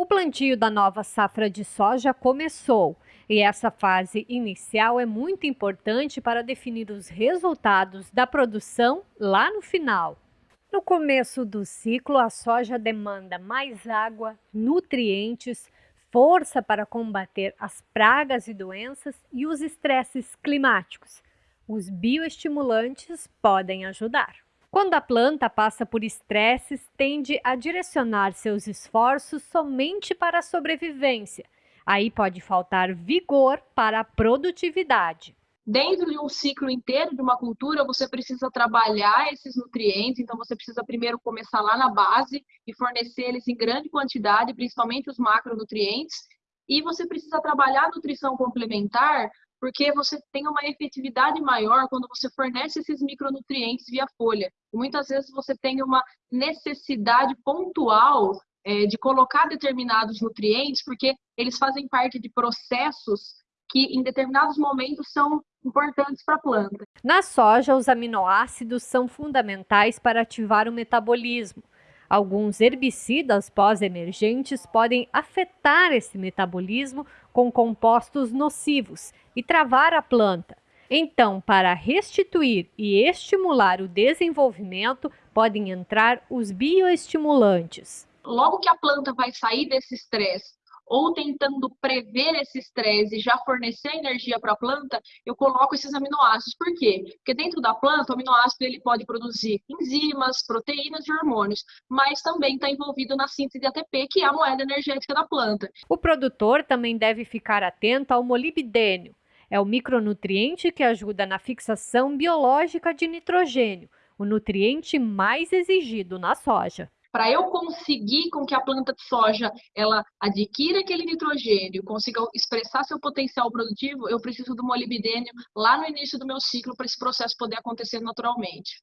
O plantio da nova safra de soja começou e essa fase inicial é muito importante para definir os resultados da produção lá no final. No começo do ciclo, a soja demanda mais água, nutrientes, força para combater as pragas e doenças e os estresses climáticos. Os bioestimulantes podem ajudar. Quando a planta passa por estresses, tende a direcionar seus esforços somente para a sobrevivência. Aí pode faltar vigor para a produtividade. Dentro de um ciclo inteiro de uma cultura, você precisa trabalhar esses nutrientes, então você precisa primeiro começar lá na base e fornecer eles em grande quantidade, principalmente os macronutrientes, e você precisa trabalhar a nutrição complementar porque você tem uma efetividade maior quando você fornece esses micronutrientes via folha. Muitas vezes você tem uma necessidade pontual é, de colocar determinados nutrientes, porque eles fazem parte de processos que em determinados momentos são importantes para a planta. Na soja, os aminoácidos são fundamentais para ativar o metabolismo. Alguns herbicidas pós-emergentes podem afetar esse metabolismo com compostos nocivos e travar a planta. Então, para restituir e estimular o desenvolvimento, podem entrar os bioestimulantes. Logo que a planta vai sair desse estresse ou tentando prever esse estresse e já fornecer energia para a planta, eu coloco esses aminoácidos. Por quê? Porque dentro da planta, o aminoácido ele pode produzir enzimas, proteínas e hormônios, mas também está envolvido na síntese de ATP, que é a moeda energética da planta. O produtor também deve ficar atento ao molibdênio. É o micronutriente que ajuda na fixação biológica de nitrogênio, o nutriente mais exigido na soja para eu conseguir com que a planta de soja ela adquira aquele nitrogênio, consiga expressar seu potencial produtivo, eu preciso do molibdênio lá no início do meu ciclo para esse processo poder acontecer naturalmente.